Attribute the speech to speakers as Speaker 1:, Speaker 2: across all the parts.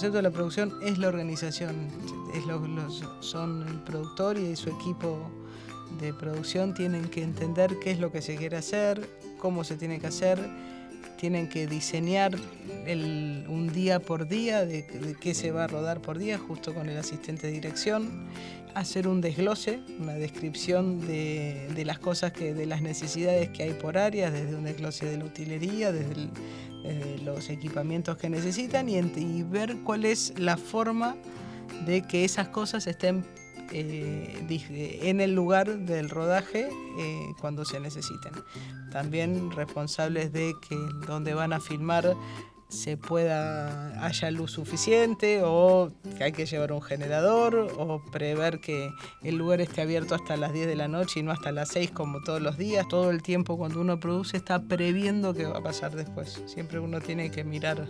Speaker 1: concepto de la producción es la organización, es lo, son el productor y su equipo de producción tienen que entender qué es lo que se quiere hacer, cómo se tiene que hacer, tienen que diseñar un día por día de, qué se va a rodar por día, justo con el asistente de dirección, hacer un desglose, una descripción de, las cosas, que, de las necesidades que hay por áreas, desde un desglose de la utilería, desde, los equipamientos que necesitan y, y ver cuál es la forma de que esas cosas estén eh, en el lugar del rodaje eh, cuando se necesiten. También responsables de que donde van a filmar se pueda haya luz suficiente o que hay que llevar un generador o prever que el lugar esté abierto hasta las 10 de la noche y no hasta las 6 como todos los días. Todo el tiempo cuando uno produce está previendo qué va a pasar después. Siempre uno tiene que mirar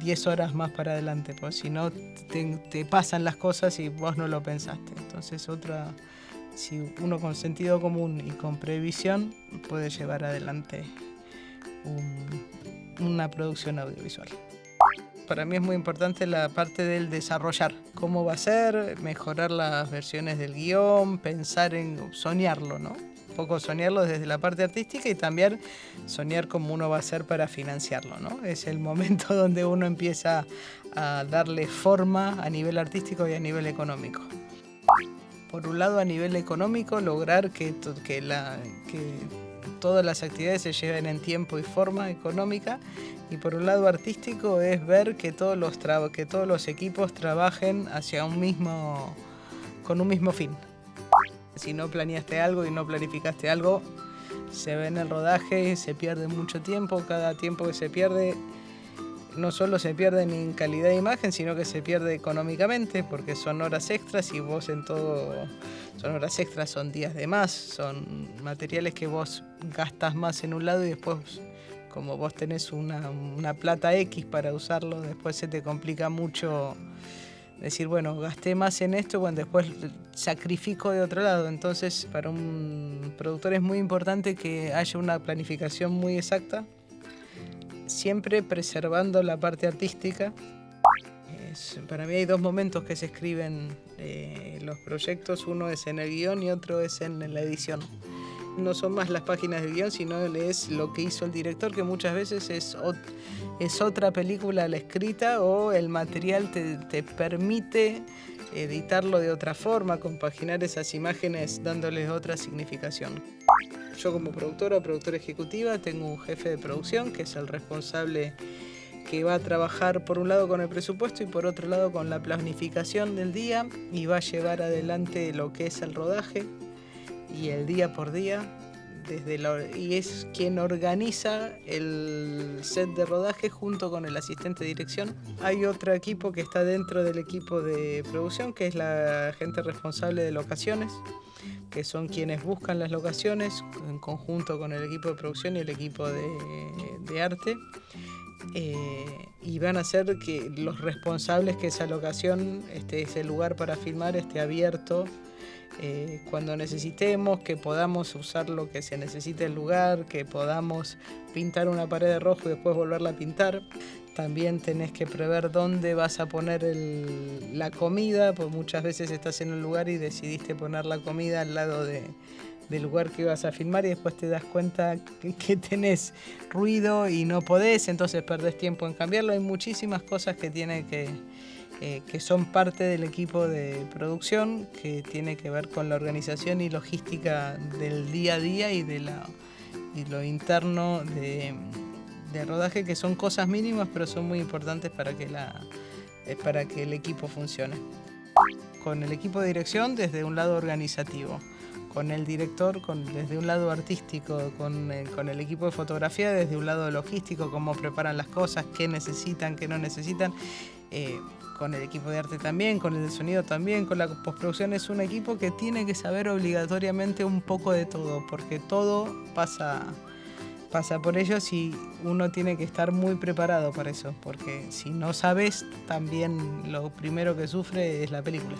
Speaker 1: 10 horas más para adelante, pues si no te, pasan las cosas y vos no lo pensaste. Entonces otra, si uno con sentido común y con previsión puede llevar adelante una producción audiovisual. Para mí es muy importante la parte del desarrollar, cómo va a ser, mejorar las versiones del guion, pensar en soñarlo, ¿no? Poco soñarlo desde la parte artística y también soñar cómo uno va a ser para financiarlo. ¿no? Es el momento donde uno empieza a darle forma a nivel artístico y a nivel económico. Por un lado, a nivel económico, lograr que, que, la, que todas las actividades se lleven en tiempo y forma económica y por un lado artístico es ver que todos los, que todos los equipos trabajen hacia un mismo, con un mismo fin. Si no planeaste algo y no planificaste algo, se ve en el rodaje, se pierde mucho tiempo, cada tiempo que se pierde no solo se pierde en calidad de imagen, sino que se pierde económicamente, porque son horas extras y vos en todo, son horas extras, son días de más, son materiales que vos gastas más en un lado y después, como vos tenés una, una plata X para usarlo, después se te complica mucho decir, bueno, gasté más en esto, bueno, después sacrifico de otro lado. Entonces, para un productor es muy importante que haya una planificación muy exacta, siempre preservando la parte artística. para mí hay dos momentos que se escriben eh, los proyectos, uno es en el guion y otro es en la edición no son más las páginas del guion, sino es lo que hizo el director, que muchas veces es, es otra película la escrita o el material te, te permite editarlo de otra forma, compaginar esas imágenes dándoles otra significación. Yo como productora, productora ejecutiva, tengo un jefe de producción que es el responsable que va a trabajar por un lado con el presupuesto y por otro lado con la planificación del día y va a llevar adelante lo que es el rodaje, y el día por día desde y es quien organiza el set de rodaje junto con el asistente de dirección. Hay otro equipo que está dentro del equipo de producción, que es la gente responsable de locaciones, que son quienes buscan las locaciones en conjunto con el equipo de producción y el equipo de, arte. Eh, y van a ser que los responsables que esa locación, este, ese lugar para filmar, esté abierto eh, cuando necesitemos, que podamos usar lo que se necesite el lugar, que podamos pintar una pared de rojo y después volverla a pintar. También tenés que prever dónde vas a poner la comida, porque muchas veces estás en un lugar y decidiste poner la comida al lado del lugar que ibas a filmar y después te das cuenta que, que, tenés ruido y no podés, entonces perdés tiempo en cambiarlo. Hay muchísimas cosas que tiene que, eh, que son parte del equipo de producción que tiene que ver con la organización y logística del día a día y de la, y lo interno de, de, rodaje, que son cosas mínimas pero son muy importantes para que, la, eh, para que el equipo funcione. Con el equipo de dirección desde un lado organizativo con el director con, desde un lado artístico, con, eh, con, el equipo de fotografía desde un lado logístico, cómo preparan las cosas, qué necesitan, qué no necesitan. Eh, con el equipo de arte también, con el de sonido también, con la postproducción es un equipo que tiene que saber obligatoriamente un poco de todo, porque todo pasa, pasa por ellos y uno tiene que estar muy preparado para eso, porque si no sabes, también lo primero que sufre es la película.